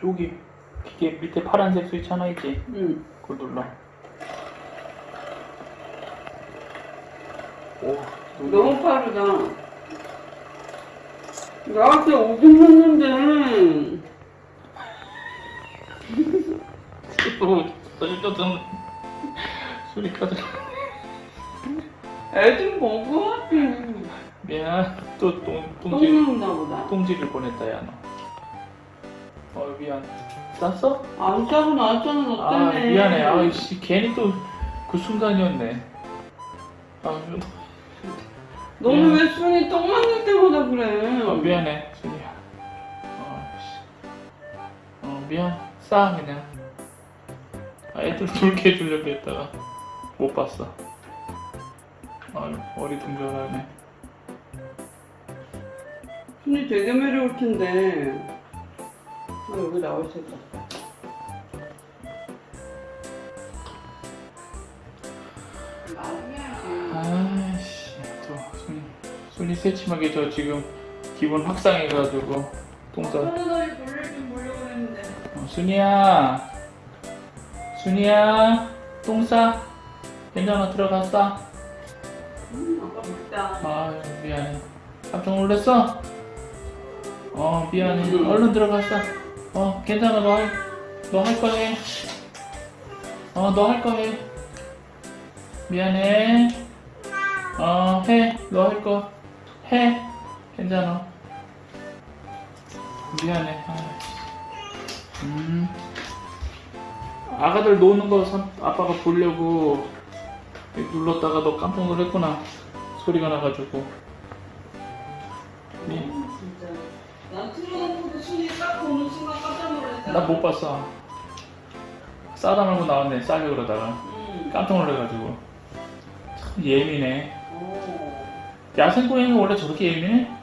저기 기계 밑에 파란색 스위치 하나 있지? 응. 그걸 눌러. 오, 너무 빠르다. 나한테 오긴 했는데. 또 떨려든 소리 꺼져. 애들 먹어? 미안. 또 똥, 똥 똥질, 먹나 보다. 똥질을 보냈다, 야, 너. 어, 미안. 쌌어? 안 짜고 나왔잖아, 너 아, 때문에. 미안해. 아이씨, 괜히 또 그 순간이었네. 아, 너는 미안. 왜 순이 똥 맞는 때마다 그래? 어, 미안해, 순이야. 어, 씨. 어, 미안. 싸, 그냥. 아, 애들 돌게 해주려고 했다가 못 봤어. 아유, 어리둥절하네. 순이 되게 매려울 텐데. 아, 여기 있었다. 말해야지. 아이씨, 또, 순이, 순이 새침하게 저 지금 기분 확상해가지고 똥 싸. 하늘다리 돌릴 줄 모르려고 했는데. 어, 순이야. 순이야. 똥 싸. 괜찮아, 들어갔어. 음, 아까 먹다. 아유 미안해 깜짝 놀랐어? 어 미안해 얼른 들어갔어 어 괜찮아 너너 할 거 해. 어 너 할 거 해. 미안해. 어 해 너 할 거. 해. 괜찮아. 미안해. 아이씨. 음. 아가들 노는 거 선- 아빠가 보려고 눌렀다가 너 깜짝 놀랐구나. 소리가 나가지고. 네. 나못 봤어 싸다 말고 나왔네 싸게 그러다가 응. 깜짝 놀래가지고 참 예민해 오. 야생 고양이 원래 저렇게 예민해?